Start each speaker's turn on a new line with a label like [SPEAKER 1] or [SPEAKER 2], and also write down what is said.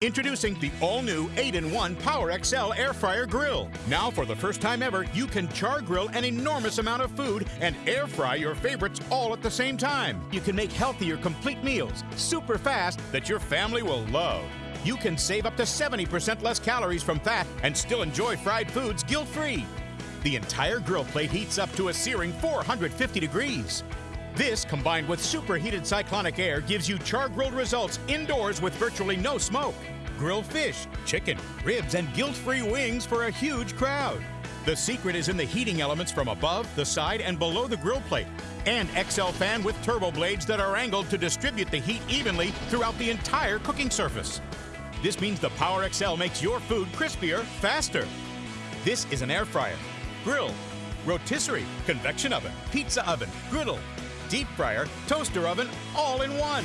[SPEAKER 1] Introducing the all-new 8-in-1 Power XL Air Fryer Grill. Now, for the first time ever, you can char grill an enormous amount of food and air fry your favorites all at the same time. You can make healthier, complete meals, super fast, that your family will love. You can save up to 70% less calories from fat and still enjoy fried foods guilt-free. The entire grill plate heats up to a searing 450 degrees. This, combined with superheated cyclonic air, gives you char grilled results indoors with virtually no smoke. Grilled fish, chicken, ribs, and guilt free wings for a huge crowd. The secret is in the heating elements from above, the side, and below the grill plate. And XL fan with turbo blades that are angled to distribute the heat evenly throughout the entire cooking surface. This means the Power XL makes your food crispier faster. This is an air fryer, grill, rotisserie, convection oven, pizza oven, griddle, deep fryer, toaster oven, all in one.